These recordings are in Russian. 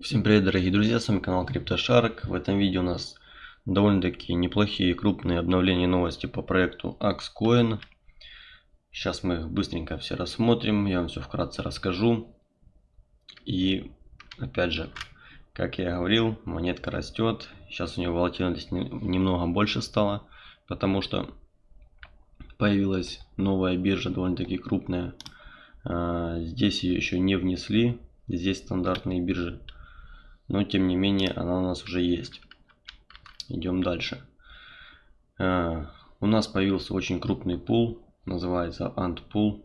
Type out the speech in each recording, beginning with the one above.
Всем привет дорогие друзья, с вами канал CryptoShark. В этом видео у нас довольно-таки неплохие крупные обновления новости по проекту Axcoin. Сейчас мы их быстренько все рассмотрим, я вам все вкратце расскажу. И опять же, как я говорил, монетка растет. Сейчас у нее волатильность немного больше стала, потому что появилась новая биржа довольно-таки крупная. А, здесь ее еще не внесли, здесь стандартные биржи но тем не менее она у нас уже есть. Идем дальше. Uh, у нас появился очень крупный пул, называется Ant Pool.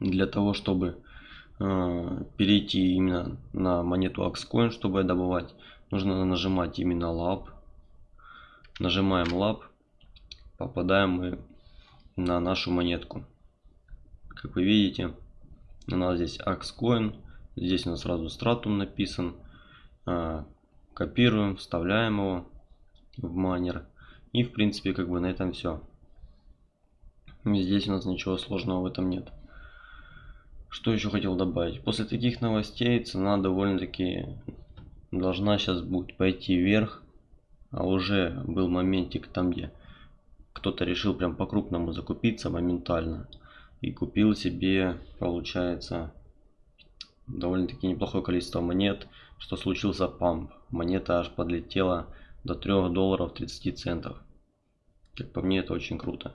Для того, чтобы uh, перейти именно на монету Axcoin, чтобы добывать, нужно нажимать именно Lab. Нажимаем Lab, попадаем мы на нашу монетку. Как вы видите, у нас здесь Axcoin Здесь у нас сразу стратум написан. А, копируем, вставляем его в майнер. И в принципе как бы на этом все. Здесь у нас ничего сложного в этом нет. Что еще хотел добавить? После таких новостей цена довольно-таки должна сейчас будет пойти вверх. А уже был моментик там, где кто-то решил прям по-крупному закупиться моментально. И купил себе, получается, довольно-таки неплохое количество монет, что случился памп. Монета аж подлетела до 3 долларов 30 центов. Как по мне это очень круто.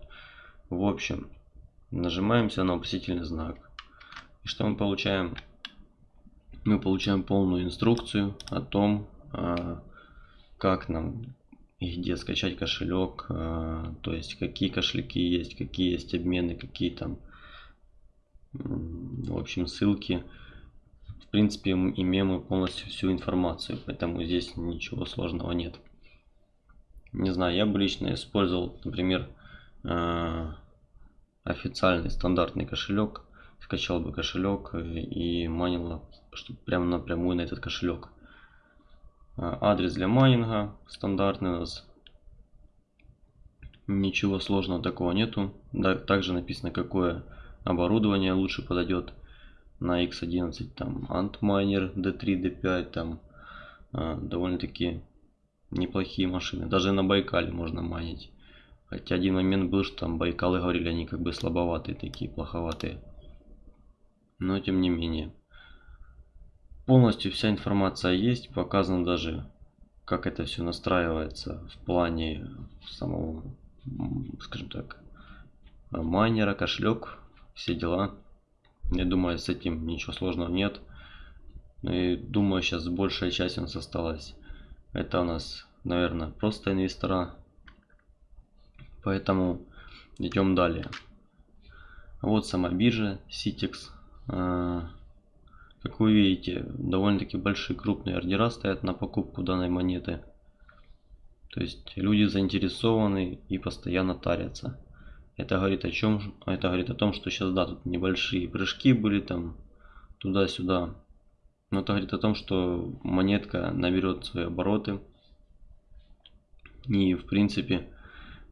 В общем, нажимаемся на вопросительный знак. И что мы получаем? Мы получаем полную инструкцию о том, а, как нам и где скачать кошелек, а, то есть какие кошельки есть, какие есть обмены, какие там, в общем, ссылки принципе, имеем мы полностью всю информацию, поэтому здесь ничего сложного нет. Не знаю, я бы лично использовал, например, э, официальный стандартный кошелек, скачал бы кошелек и майнил чтобы прямо напрямую на этот кошелек. Э, адрес для майнинга стандартный у нас. Ничего сложного такого нету. также написано, какое оборудование лучше подойдет на X11 там Antminer D3, D5 там э, довольно-таки неплохие машины. Даже на Байкале можно майнить. Хотя один момент был, что там Байкалы говорили, они как бы слабоватые такие, плоховатые. Но тем не менее. Полностью вся информация есть, показано даже, как это все настраивается в плане самого, скажем так, майнера, кошелек, все дела. Я думаю, с этим ничего сложного нет. И думаю, сейчас большая часть у нас осталась. Это у нас, наверное, просто инвестора. Поэтому идем далее. Вот сама биржа Citex. А, как вы видите, довольно-таки большие крупные ордера стоят на покупку данной монеты. То есть люди заинтересованы и постоянно тарятся. Это говорит о чем? Это говорит о том, что сейчас, да, тут небольшие прыжки были там туда-сюда. Но это говорит о том, что монетка наберет свои обороты. И, в принципе,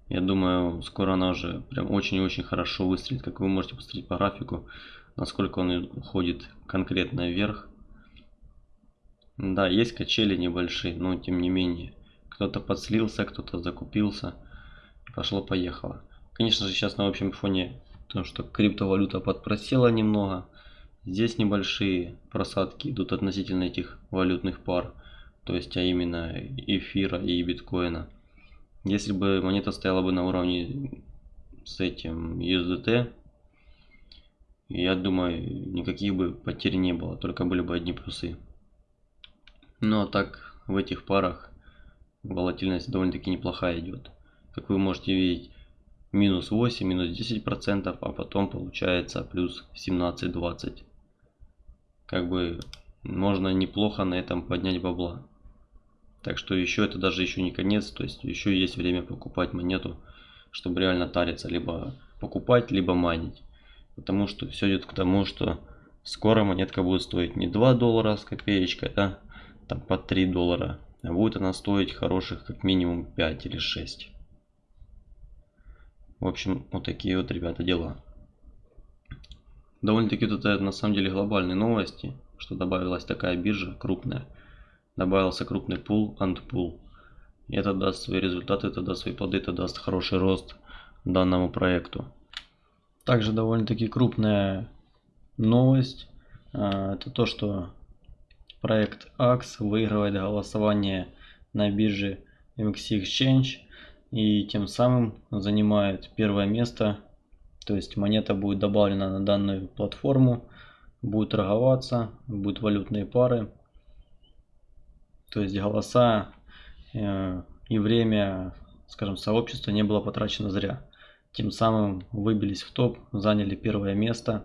я думаю, скоро она уже прям очень-очень хорошо выстрелит. Как вы можете посмотреть по графику, насколько он уходит конкретно вверх. Да, есть качели небольшие, но тем не менее. Кто-то подслился, кто-то закупился. Пошло-поехало. Конечно же, сейчас на общем фоне, то, что криптовалюта подпросела немного, здесь небольшие просадки идут относительно этих валютных пар, то есть, а именно эфира и биткоина. Если бы монета стояла бы на уровне с этим USDT, я думаю, никаких бы потерь не было, только были бы одни плюсы. Ну а так, в этих парах волатильность довольно-таки неплохая идет. Как вы можете видеть, минус 8, минус 10 процентов, а потом получается плюс 17-20. Как бы можно неплохо на этом поднять бабла. Так что еще это даже еще не конец, то есть еще есть время покупать монету, чтобы реально тариться, либо покупать, либо майнить. Потому что все идет к тому, что скоро монетка будет стоить не 2 доллара с копеечкой, а там по 3 доллара. А будет она стоить хороших как минимум 5 или 6. В общем, вот такие вот, ребята, дела. Довольно-таки вот это на самом деле глобальные новости, что добавилась такая биржа крупная. Добавился крупный пул, антпул. Это даст свои результаты, это даст свои плоды, это даст хороший рост данному проекту. Также довольно-таки крупная новость. А, это то, что проект AX выигрывает голосование на бирже MXC Exchange и тем самым занимает первое место. То есть монета будет добавлена на данную платформу, будет торговаться, будут валютные пары. То есть голоса э, и время, скажем, сообщества не было потрачено зря. Тем самым выбились в топ, заняли первое место.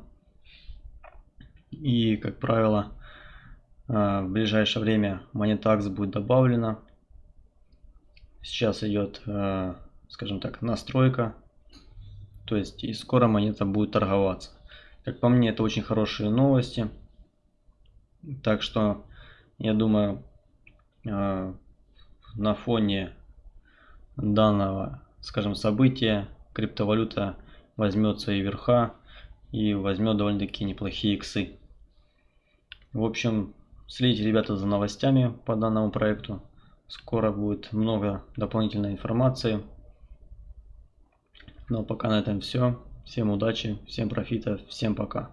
И, как правило, э, в ближайшее время монета AX будет добавлена Сейчас идет, э, скажем так, настройка. То есть и скоро монета будет торговаться. Как по мне, это очень хорошие новости. Так что, я думаю, э, на фоне данного, скажем, события, криптовалюта возьмет свои верха и возьмет довольно-таки неплохие иксы. В общем, следите, ребята, за новостями по данному проекту. Скоро будет много дополнительной информации. Но пока на этом все. Всем удачи, всем профита, всем пока.